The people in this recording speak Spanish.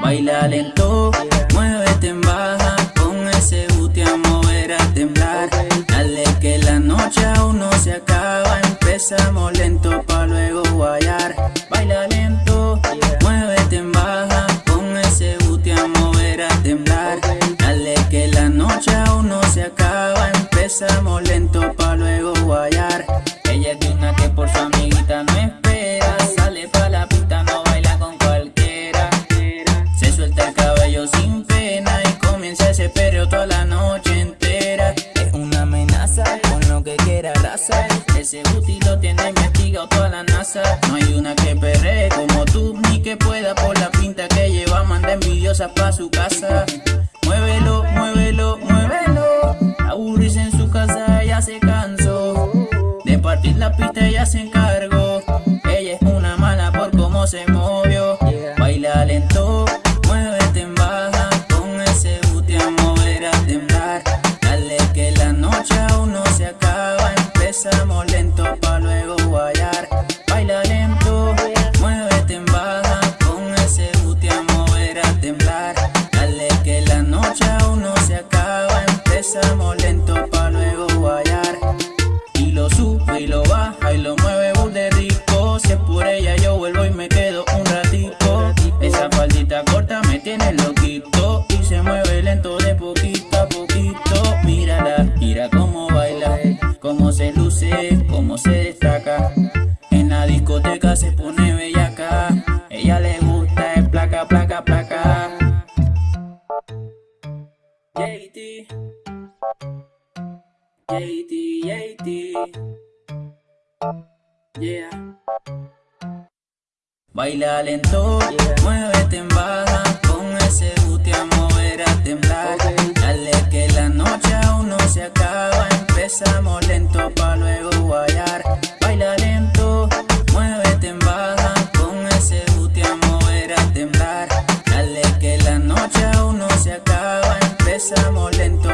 Baila lento, muévete en baja Con ese booty a mover a temblar. Dale que la noche aún no se acaba Empezamos lento pa' luego guayar. Baila lento, muévete en baja Con ese booty a mover a temblar. Dale que la noche aún no se acaba Empezamos lento pa' luego guayar. Ella es de una que por su amiguita no espera Ese booty lo tiene investigado toda la NASA. No hay una que perree como tú Ni que pueda por la pinta que lleva. Manda envidiosas pa' su casa. Muévelo, muévelo, muévelo. Aburrirse en su casa ya se cansó. De partir la pista ella se encargó noche aún se acaba. Empezamos lento pa' luego guayar Y lo sube y lo baja y lo mueve de rico. Si es por ella yo vuelvo y me quedo un ratito Esa faldita corta me tiene loquito. Y se mueve lento de poquito a poquito. Mírala, mira cómo baila Cómo se luce, cómo se destaca JT JT, JT Yeah. Baila lento, mueve Empezamos lento.